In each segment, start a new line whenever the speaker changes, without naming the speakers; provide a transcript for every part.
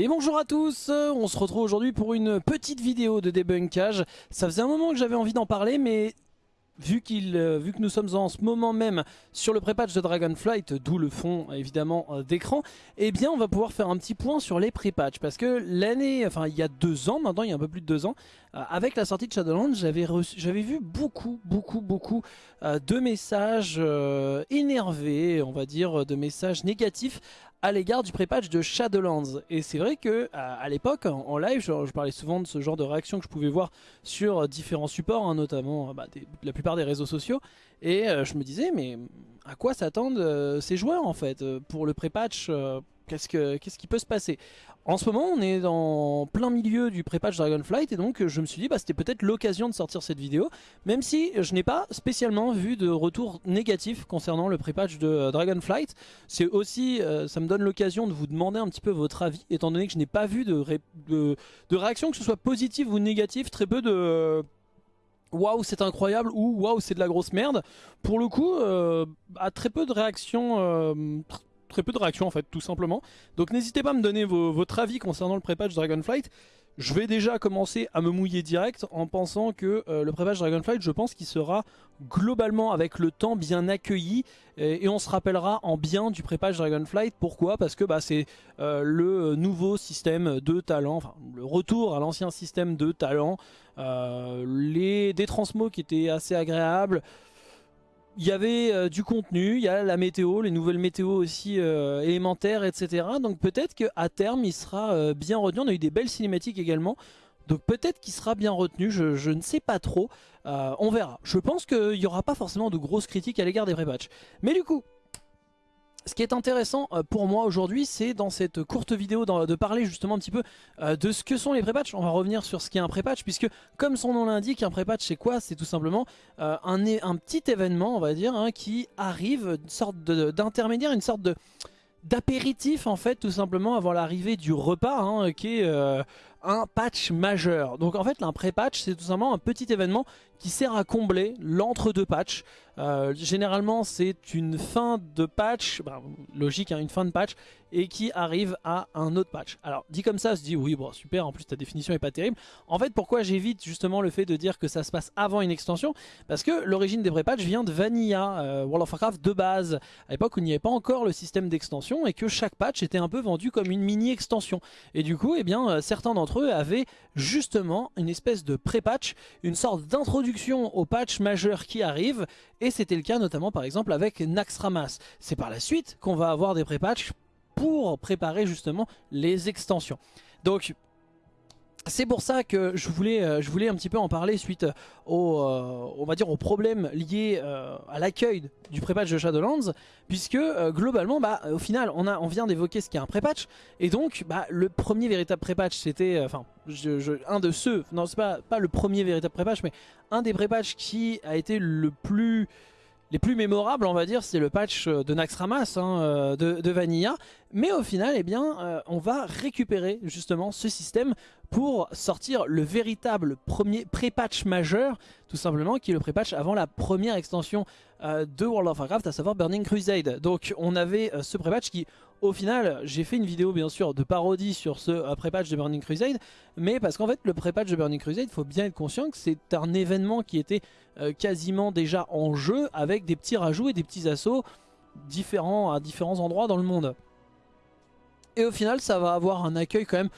Et bonjour à tous, on se retrouve aujourd'hui pour une petite vidéo de débunkage. Ça faisait un moment que j'avais envie d'en parler mais vu, qu'il, euh, vu que nous sommes en ce moment même sur le pré-patch de Dragonflight, d'où le fond évidemment euh, d'écran, eh bien on va pouvoir faire un petit point sur les pré-patchs. Parce que l'année, enfin il y a deux ans maintenant, il y a un peu plus de deux ans, euh, avec la sortie de Shadowlands, j'avais, j'avais vu beaucoup, beaucoup, beaucoup de messages énervés, on va dire, de messages négatifs à l'égard du pré-patch de Shadowlands. Et c'est vrai que à, l'époque, en, live, je, parlais souvent de ce genre de réaction que je pouvais voir sur différents supports, hein, notamment bah, la plupart des réseaux sociaux. Et euh, je me disais, mais à quoi s'attendent euh, ces joueurs en fait euh, pour le pré-patch Qu'est-ce qui peut se passer? En ce moment, on est dans plein milieu du pré-patch Dragonflight et donc je me suis dit bah, c'était peut-être l'occasion de sortir cette vidéo, même si je n'ai pas spécialement vu de retour négatif concernant le pré-patch de euh, Dragonflight. C'est aussi, euh, ça me donne l'occasion de vous demander un petit peu votre avis, étant donné que je n'ai pas vu de, réaction, que ce soit positive ou négative, très peu de waouh c'est incroyable ou waouh c'est de la grosse merde pour le coup euh, à très peu de réactions euh, très peu de réactions en fait tout simplement. Donc n'hésitez pas à me donner votre avis concernant le pré-patch Dragonflight. Je vais déjà commencer à me mouiller direct en pensant que euh, le pré-patch Dragonflight, je pense qu'il sera globalement avec le temps bien accueilli et, on se rappellera en bien du pré-patch Dragonflight. Pourquoi? Parce que bah, c'est euh, le nouveau système de talent, enfin le retour à l'ancien système de talent, euh, les, des transmos qui étaient assez agréables, il y avait euh, du contenu, il y a la météo, les nouvelles météos aussi euh, élémentaires, etc. Donc peut-être qu'à terme, il sera euh, bien retenu. On a eu des belles cinématiques également. Donc peut-être qu'il sera bien retenu, je, ne sais pas trop. on verra. Je pense qu'il n'y aura pas forcément de grosses critiques à l'égard des pré-patchs. Mais du coup, ce qui est intéressant euh, pour moi aujourd'hui, c'est dans cette courte vidéo de parler justement un petit peu euh, de ce que sont les pré-patchs. On va revenir sur ce qu'est un pré-patch, puisque comme son nom l'indique, un pré-patch c'est quoi? C'est tout simplement euh, un, petit événement, on va dire, hein, qui arrive, une sorte d'intermédiaire, une sorte de d'apéritif en fait tout simplement avant l'arrivée du repas hein, qui est un patch majeur. Donc en fait un pré-patch c'est tout simplement un petit événement qui sert à combler l'entre-deux patchs. Euh, généralement c'est une fin de patch, bah, logique hein, une fin de patch, et qui arrive à un autre patch. Alors dit comme ça, on se dit oui bon super, en plus ta définition est pas terrible. En fait pourquoi j'évite justement le fait de dire que ça se passe avant une extension? Parce que l'origine des pré-patchs vient de Vanilla, euh, World of Warcraft de base, à l'époque où il n'y avait pas encore le système d'extension et que chaque patch était un peu vendu comme une mini-extension. Et du coup, eh bien, euh, certains d'entre eux avaient justement une espèce de pré-patch, une sorte d'introduction au patch majeur qui arrive et c'était le cas notamment par exemple avec Naxxramas. C'est par la suite qu'on va avoir des pré-patchs pour préparer justement les extensions. Donc c'est pour ça que je voulais, euh, je voulais un petit peu en parler suite au, euh, on euh, à l'accueil du pré-patch de Shadowlands, puisque globalement, bah, au final, on vient d'évoquer ce qu'est un pré-patch, et donc bah, le premier véritable pré-patch, c'était, enfin, un de ceux, non c'est pas, pas le premier véritable pré-patch, mais un des pré-patchs qui a été le plus les plus mémorables, on va dire, c'est le patch de Naxxramas hein, de, de, Vanilla. Mais au final, eh bien, on va récupérer justement ce système pour sortir le véritable premier pré-patch majeur, tout simplement, qui est le pré-patch avant la première extension euh, de World of Warcraft, à savoir Burning Crusade. Donc on avait euh, ce pré-patch qui, au final, j'ai fait une vidéo bien sûr de parodie sur ce euh, pré-patch de Burning Crusade, mais parce qu'en fait le pré-patch de Burning Crusade, il faut bien être conscient que c'est un événement qui était quasiment déjà en jeu, avec des petits rajouts et des petits assauts différents à différents endroits dans le monde. Et au final, ça va avoir un accueil quand même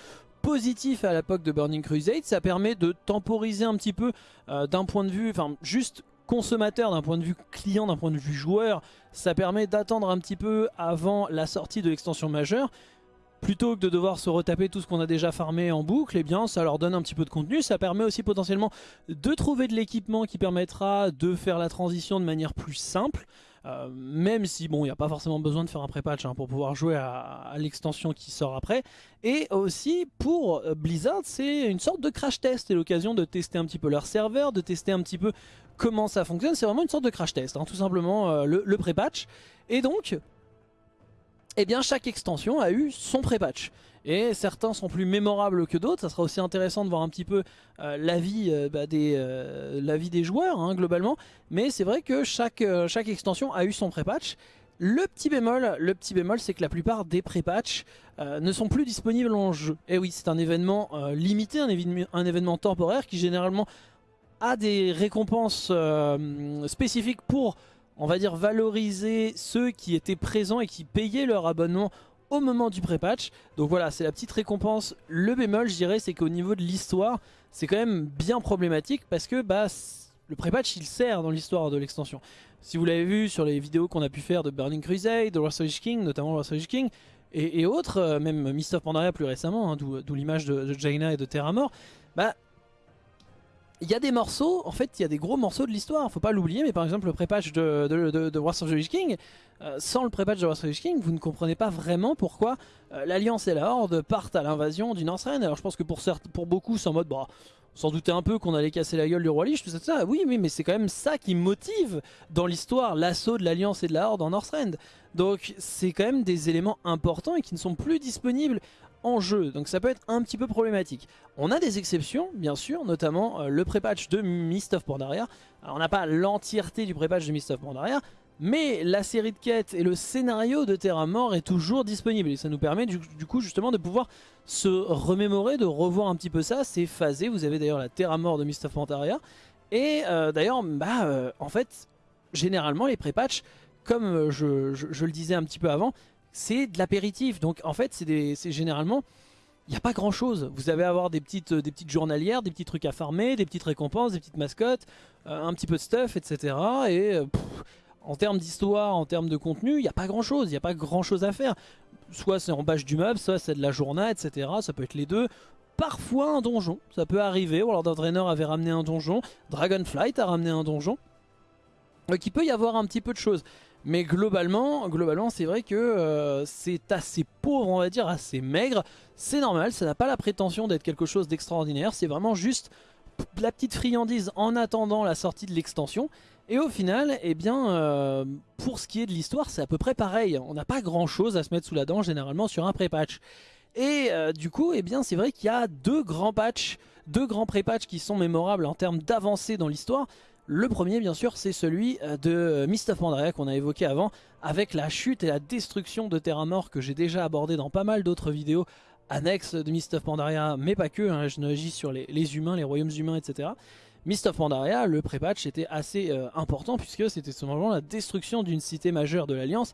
positif à l'époque de Burning Crusade. Ça permet de temporiser un petit peu euh, d'un point de vue, enfin juste consommateur, d'un point de vue client, d'un point de vue joueur. Ça permet d'attendre un petit peu avant la sortie de l'extension majeure. Plutôt que de devoir se retaper tout ce qu'on a déjà farmé en boucle, eh bien ça leur donne un petit peu de contenu. Ça permet aussi potentiellement de trouver de l'équipement qui permettra de faire la transition de manière plus simple. Euh, même si bon il n'y a pas forcément besoin de faire un pré-patch hein, pour pouvoir jouer à, l'extension qui sort après. Et aussi pour euh, Blizzard c'est une sorte de crash test. C'est l'occasion de tester un petit peu leur serveur de tester un petit peu comment ça fonctionne. C'est vraiment une sorte de crash test hein, tout simplement euh, le, le pré-patch. Et donc eh bien chaque extension a eu son pré-patch. Et certains sont plus mémorables que d'autres, ça sera aussi intéressant de voir un petit peu euh, l'avis euh, bah, des, euh, joueurs hein, globalement. Mais c'est vrai que chaque, chaque extension a eu son pré-patch. Le petit bémol, le petit bémol, c'est que la plupart des pré-patchs euh, ne sont plus disponibles en jeu. Et oui, c'est un événement euh, limité, un, événement temporaire qui généralement a des récompenses euh, spécifiques pour, on va dire, valoriser ceux qui étaient présents et qui payaient leur abonnement au moment du pré-patch. Donc voilà, c'est la petite récompense. Le bémol, je dirais, c'est qu'au niveau de l'histoire, c'est quand même bien problématique parce que bah, le pré-patch, il sert dans l'histoire de l'extension. Si vous l'avez vu sur les vidéos qu'on a pu faire de Burning Crusade, de Wrath King, notamment Wrath King, et, autres, euh, même Mist of Pandaria plus récemment, hein, d'où l'image de, Jaina et de Terra Mort, bah il y a des morceaux, en fait il y a des gros morceaux de l'histoire, faut pas l'oublier, mais par exemple le pré-patch de, de, de, Wars of the King, euh, sans le pré-patch de Wars of the King, vous ne comprenez pas vraiment pourquoi euh, l'Alliance et la Horde partent à l'invasion du Northrend. Alors je pense que pour, pour beaucoup c'est en mode, bah, sans douter un peu qu'on allait casser la gueule du roi Lich, tout ça, tout ça. Oui, oui, mais c'est quand même ça qui motive dans l'histoire l'assaut de l'Alliance et de la Horde en Northrend. Donc c'est quand même des éléments importants et qui ne sont plus disponibles en jeu, donc ça peut être un petit peu problématique. On a des exceptions, bien sûr, notamment euh, le pré-patch de Mist of Pandaria. Alors on n'a pas l'entièreté du pré-patch de Mist of Pandaria, mais la série de quêtes et le scénario de Terra Mort est toujours disponible. Et ça nous permet du, coup justement de pouvoir se remémorer, de revoir un petit peu ça. C'est phasé, vous avez d'ailleurs la Terra Mort de Mist of Pandaria. Et euh, d'ailleurs, bah, euh, en fait, généralement les pré-patchs, comme je, le disais un petit peu avant, c'est de l'apéritif. Donc en fait, c'est généralement il n'y a pas grand chose. Vous allez avoir des petites, des petites journalières, des petits trucs à farmer, des petites récompenses, des petites mascottes, un petit peu de stuff, etc. Et en termes d'histoire, en termes de contenu, il n'y a pas grand chose, il n'y a pas grand chose à faire. Soit c'est en bâche du meuble, soit c'est de la journée, etc. Ça peut être les deux. Parfois un donjon, ça peut arriver. Ou alors Draenor avait ramené un donjon, Dragonflight a ramené un donjon. Donc il peut y avoir un petit peu de choses. Mais globalement, globalement c'est vrai que euh, c'est assez pauvre, on va dire, assez maigre. C'est normal, ça n'a pas la prétention d'être quelque chose d'extraordinaire. C'est vraiment juste la petite friandise en attendant la sortie de l'extension. Et au final, eh bien, euh, pour ce qui est de l'histoire, c'est à peu près pareil. On n'a pas grand chose à se mettre sous la dent généralement sur un pré-patch. Et euh, du coup, eh bien, c'est vrai qu'il y a deux grands patchs, deux grands pré-patchs qui sont mémorables en termes d'avancée dans l'histoire. Le premier, bien sûr, c'est celui euh, de Mist of Pandaria qu'on a évoqué avant, avec la chute et la destruction de Terra Mort que j'ai déjà abordé dans pas mal d'autres vidéos annexes de Mist of Pandaria, mais pas que, hein, je n'agis sur les, humains, les royaumes humains, etc. Mist of Pandaria, le pré-patch était assez euh, important puisque c'était moment la destruction d'une cité majeure de l'Alliance.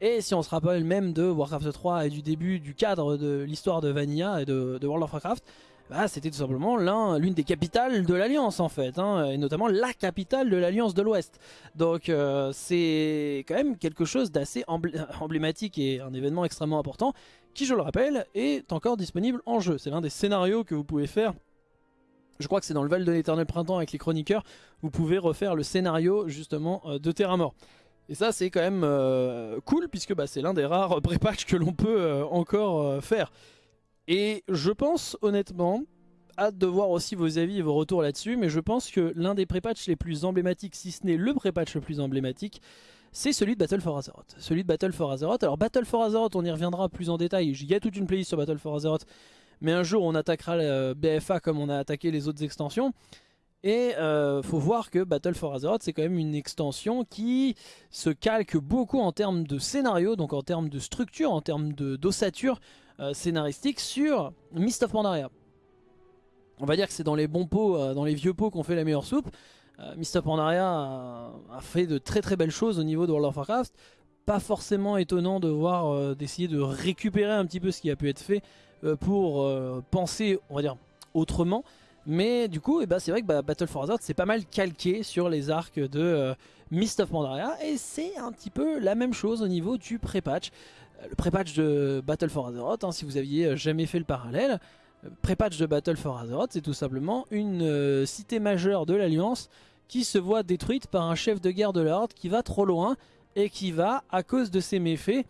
Et si on se rappelle même de Warcraft 3 et du début du cadre de l'histoire de Vanilla et de, World of Warcraft, bah, c'était tout simplement l'une des capitales de l'Alliance en fait, hein, et notamment la capitale de l'Alliance de l'Ouest. Donc euh, c'est quand même quelque chose d'assez emblématique et un événement extrêmement important qui, je le rappelle, est encore disponible en jeu. C'est l'un des scénarios que vous pouvez faire je crois que c'est dans le Val de l'éternel printemps avec les chroniqueurs, vous pouvez refaire le scénario justement euh, de Terra Mort. Et ça c'est quand même euh, cool puisque bah, c'est l'un des rares pré-patchs que l'on peut encore faire. Et je pense honnêtement, hâte de voir aussi vos avis et vos retours là-dessus, mais je pense que l'un des pré-patchs les plus emblématiques, si ce n'est le pré-patch le plus emblématique, c'est celui de Battle for Azeroth. Celui de Battle for Azeroth. Alors Battle for Azeroth, on y reviendra plus en détail. Il y a toute une playlist sur Battle for Azeroth mais un jour on attaquera le BFA comme on a attaqué les autres extensions. Et euh, faut voir que Battle for Azeroth c'est quand même une extension qui se calque beaucoup en termes de scénario, donc en termes de structure, en termes d'ossature euh, scénaristique sur Mist of Pandaria. On va dire que c'est dans les bons pots, euh, dans les vieux pots qu'on fait la meilleure soupe. Mist of Pandaria a, fait de très très belles choses au niveau de World of Warcraft. Pas forcément étonnant de voir d'essayer de récupérer un petit peu ce qui a pu être fait euh, pour euh, penser, on va dire, autrement. Mais du coup, eh ben, c'est vrai que bah, Battle for Azeroth c'est pas mal calqué sur les arcs de euh, Mist of Pandaria. Et c'est un petit peu la même chose au niveau du pré-patch. Le pré-patch de Battle for Azeroth, hein, si vous aviez jamais fait le parallèle, pré-patch de Battle for Azeroth, c'est tout simplement une cité majeure de l'Alliance qui se voit détruite par un chef de guerre de l'Horde qui va trop loin et qui va, à cause de ses méfaits,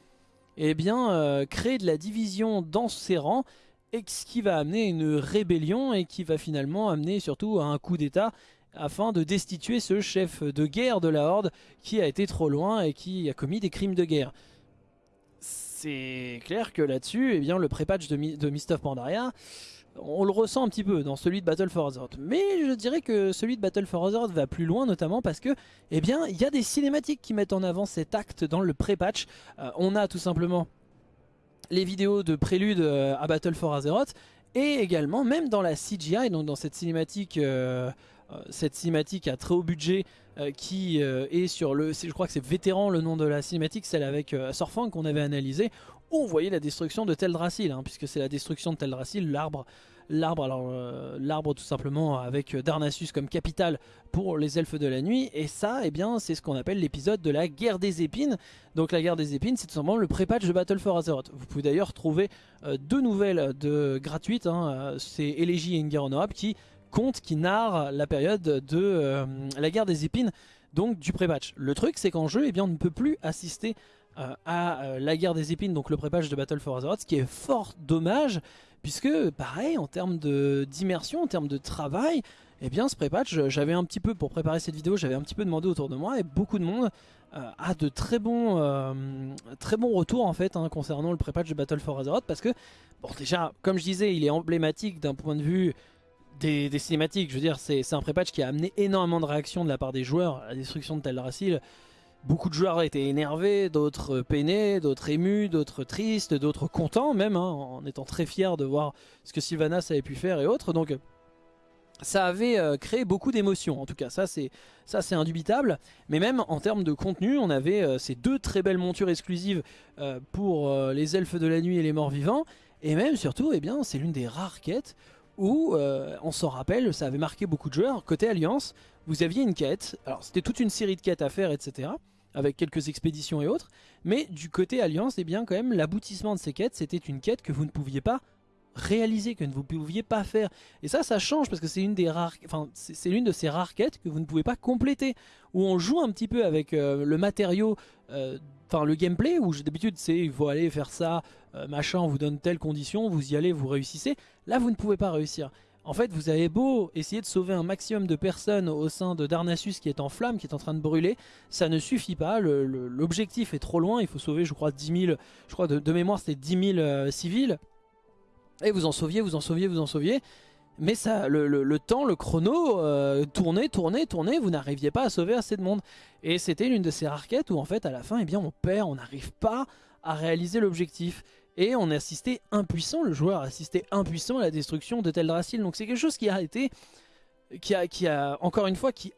eh bien, euh, créer de la division dans ses rangs, et ce qui va amener une rébellion et qui va finalement amener surtout à un coup d'état afin de destituer ce chef de guerre de la Horde qui a été trop loin et qui a commis des crimes de guerre. C'est clair que là-dessus, eh bien, le pré-patch de, de Mist of Pandaria, on le ressent un petit peu dans celui de Battle for Azeroth. Mais je dirais que celui de Battle for Azeroth va plus loin, notamment parce que, eh bien, il y a des cinématiques qui mettent en avant cet acte dans le pré-patch. Euh, on a tout simplement les vidéos de prélude euh, à Battle for Azeroth, et également, même dans la CGI, donc dans cette cinématique, euh, cette cinématique à très haut budget, qui est sur le, je crois que c'est Vétéran le nom de la cinématique, celle avec Sorfang qu'on avait analysé, où on voyait la destruction de Teldrassil, hein, puisque c'est la destruction de Teldrassil, l'arbre l'arbre alors euh, l'arbre tout simplement avec Darnassus comme capitale pour les elfes de la nuit. Et ça eh bien c'est ce qu'on appelle l'épisode de la guerre des épines. Donc la guerre des épines c'est tout simplement le pré-patch de Battle for Azeroth. Vous pouvez d'ailleurs trouver euh, deux nouvelles de gratuites hein, euh, c'est Elegy et guerre qui qui narrent la période de la guerre des épines donc du pré-patch le truc c'est qu'en jeu eh bien on ne peut plus assister à la guerre des épines, donc le pré-patch de Battle for Azeroth, ce qui est fort dommage, puisque pareil, en termes d'immersion, en termes de travail, eh bien ce pré-patch, j'avais un petit peu, pour préparer cette vidéo, j'avais un petit peu demandé autour de moi, et beaucoup de monde euh, a de très bons, euh, très bons retours en fait hein, concernant le pré-patch de Battle for Azeroth, parce que, bon déjà, comme je disais, il est emblématique d'un point de vue des, cinématiques, je veux dire, c'est un pré-patch qui a amené énormément de réactions de la part des joueurs, à la destruction de Teldrassil, Beaucoup de joueurs étaient énervés, d'autres peinés, d'autres émus, d'autres tristes, d'autres contents même, hein, en étant très fiers de voir ce que Sylvanas avait pu faire et autres. Donc ça avait euh, créé beaucoup d'émotions, en tout cas ça c'est indubitable. Mais même en termes de contenu, on avait euh, ces deux très belles montures exclusives euh, pour les elfes de la nuit et les morts vivants. Et même surtout, eh bien c'est l'une des rares quêtes où, on s'en rappelle, ça avait marqué beaucoup de joueurs. Côté Alliance, vous aviez une quête, alors c'était toute une série de quêtes à faire, etc avec quelques expéditions et autres. Mais du côté Alliance, eh bien quand même l'aboutissement de ces quêtes, c'était une quête que vous ne pouviez pas réaliser, que vous ne pouviez pas faire. Et ça, ça change parce que c'est une des rares, enfin c'est l'une de ces rares quêtes que vous ne pouvez pas compléter, où on joue un petit peu avec euh, le matériau, euh, enfin le gameplay, où d'habitude c'est il faut aller faire ça, euh, machin, on vous donne telle condition, vous y allez, vous réussissez. Là, vous ne pouvez pas réussir. En fait, vous avez beau essayer de sauver un maximum de personnes au sein de Darnassus qui est en flamme, qui est en train de brûler, ça ne suffit pas, l'objectif est trop loin, il faut sauver je crois 10 000, je crois de, mémoire c'était 10 000 euh, civils, et vous en sauviez, vous en sauviez, vous en sauviez, mais ça, le, temps, le chrono, euh, tournait, tournait, tournait, vous n'arriviez pas à sauver assez de monde. Et c'était l'une de ces rares quêtes où en fait à la fin, eh bien, on perd, on n'arrive pas à réaliser l'objectif et on a assisté impuissant, le joueur a assisté impuissant à la destruction de Teldrassil. Donc c'est quelque chose qui a été, qui a, qui a, encore une fois, qui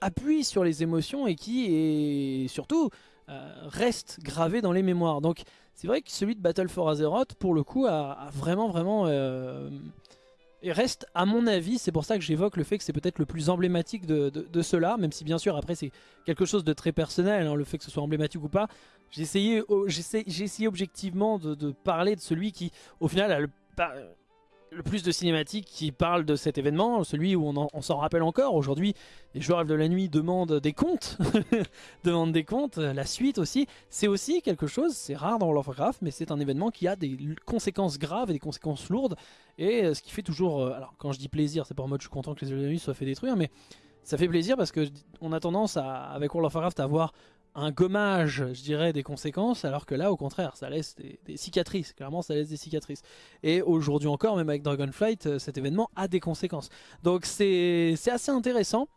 appuie sur les émotions et qui est surtout euh, reste gravé dans les mémoires. Donc c'est vrai que celui de Battle for Azeroth, pour le coup, a, vraiment vraiment euh, et reste, à mon avis, c'est pour ça que j'évoque le fait que c'est peut-être le plus emblématique de, de, cela, même si bien sûr après c'est quelque chose de très personnel, hein, le fait que ce soit emblématique ou pas. J'ai essayé, essayé, objectivement de, de, parler de celui qui, au final, a le, le plus de cinématiques qui parlent de cet événement, celui où on, s'en rappelle encore. Aujourd'hui, les joueurs de la nuit demandent des comptes, demandent des comptes, la suite aussi. C'est aussi quelque chose, c'est rare dans World of Warcraft, mais c'est un événement qui a des conséquences graves et des conséquences lourdes. Et euh, ce qui fait toujours, euh, alors quand je dis plaisir, c'est pas en mode je suis content que les joueurs de la nuit soient fait détruire, mais ça fait plaisir parce que on a tendance avec World of Warcraft à avoir un gommage, je dirais, des conséquences, alors que là, au contraire, ça laisse des, cicatrices. Clairement, ça laisse des cicatrices. Et aujourd'hui encore, même avec Dragonflight, euh, cet événement a des conséquences. Donc c'est assez intéressant.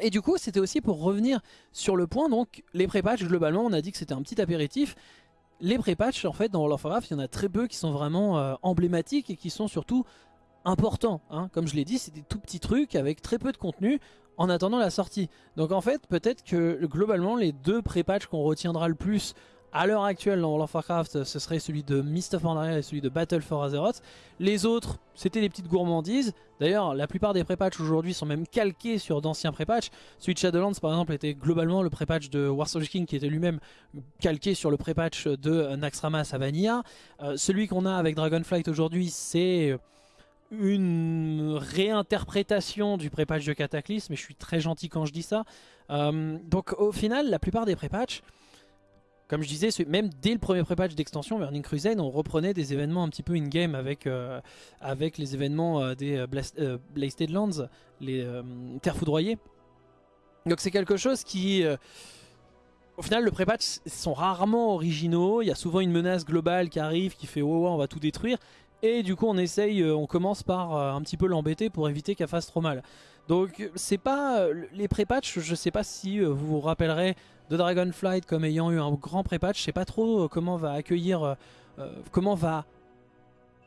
Et du coup, c'était aussi pour revenir sur le point, donc les pré-patchs, globalement, on a dit que c'était un petit apéritif. Les pré-patchs, en fait, dans World of Warcraft, il y en a très peu qui sont vraiment euh, emblématiques et qui sont surtout importants. Hein. Comme je l'ai dit, c'est des tout petits trucs avec très peu de contenu en attendant la sortie. Donc en fait, peut-être que globalement, les deux pré-patchs qu'on retiendra le plus à l'heure actuelle dans World of Warcraft, ce serait celui de Mist of Pandaria et celui de Battle for Azeroth. Les autres, c'était des petites gourmandises. D'ailleurs, la plupart des pré-patchs aujourd'hui sont même calqués sur d'anciens pré-patchs. Celui de Shadowlands, par exemple, était globalement le pré-patch de Warsaw King qui était lui-même calqué sur le pré-patch de Naxxramas à Vanilla. Euh, celui qu'on a avec Dragonflight aujourd'hui, c'est une réinterprétation du pré-patch de Cataclysme, mais je suis très gentil quand je dis ça. Euh, donc au final, la plupart des pré-patchs, comme je disais, même dès le premier pré-patch d'extension, Burning Crusade, on reprenait des événements un petit peu in-game avec, euh, avec les événements euh, des Blasted Lands, les terres foudroyées. Donc c'est quelque chose qui... au final, le pré-patch sont rarement originaux. Il y a souvent une menace globale qui arrive, qui fait « Oh, on va tout détruire ». Et du coup on essaye, on commence par un petit peu l'embêter pour éviter qu'elle fasse trop mal. Donc c'est pas les pré-patchs, je sais pas si vous vous rappellerez de Dragonflight comme ayant eu un grand pré-patch, je sais pas trop comment va accueillir, comment va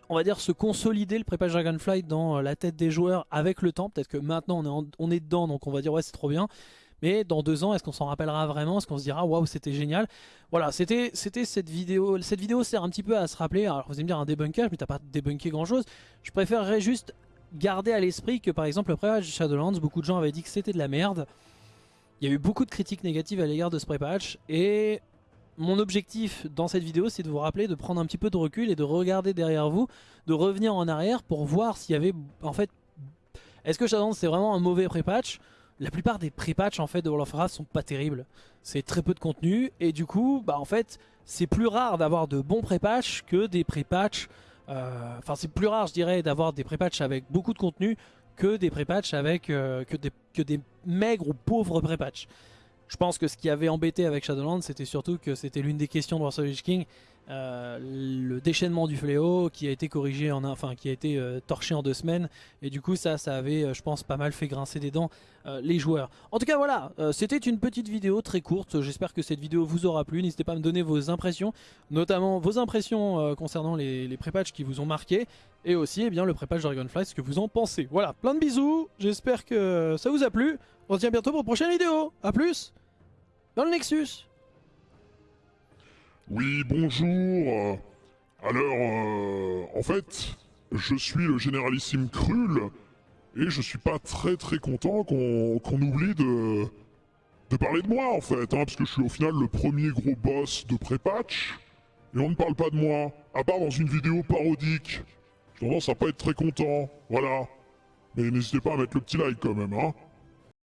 on va dire se consolider le pré-patch Dragonflight dans la tête des joueurs avec le temps. Peut-être que maintenant on est, on est dedans donc on va dire ouais c'est trop bien. Mais dans deux ans, est-ce qu'on s'en rappellera vraiment? Est-ce qu'on se dira waouh c'était génial? Voilà, c'était cette vidéo. Cette vidéo sert un petit peu à se rappeler. Alors vous allez me dire un débunkage, mais t'as pas débunké grand chose. Je préférerais juste garder à l'esprit que par exemple le pré-patch Shadowlands, beaucoup de gens avaient dit que c'était de la merde. Il y a eu beaucoup de critiques négatives à l'égard de ce pré-patch et mon objectif dans cette vidéo c'est de vous rappeler de prendre un petit peu de recul et de regarder derrière vous, de revenir en arrière pour voir s'il y avait en fait... Est-ce que Shadowlands c'est vraiment un mauvais pré-patch la plupart des pré-patchs en fait de World of Warcraft sont pas terribles. C'est très peu de contenu et du coup, bah en fait, c'est plus rare d'avoir de bons pré-patchs que des pré-patchs. Euh, enfin, c'est plus rare, je dirais, d'avoir des pré-patchs avec beaucoup de contenu que des pré-patchs avec euh, que, des, maigres ou pauvres pré-patchs. Je pense que ce qui avait embêté avec Shadowlands, c'était surtout que c'était l'une des questions de Warsaw King euh, le déchaînement du fléau qui a été corrigé en enfin qui a été euh, torché en deux semaines. Et du coup ça ça avait euh, je pense pas mal fait grincer des dents les joueurs. En tout cas voilà c'était une petite vidéo très courte. J'espère que cette vidéo vous aura plu. N'hésitez pas à me donner vos impressions notamment vos impressions concernant les, les pré-patchs qui vous ont marqué. Et aussi eh bien, le pré-patch Dragonfly ce que vous en pensez. Voilà plein de bisous. J'espère que ça vous a plu. On se dit bientôt pour une prochaine vidéo. À plus. Dans le Nexus
oui, bonjour. Alors, euh, en fait, je suis le généralissime Krull, et je suis pas très très content qu'on oublie de, de parler de moi, en fait, hein, parce que je suis au final le premier gros boss de pré-patch, et on ne parle pas de moi, à part dans une vidéo parodique. J'ai tendance à pas être très content, voilà. Mais n'hésitez pas à mettre le petit like quand même, hein.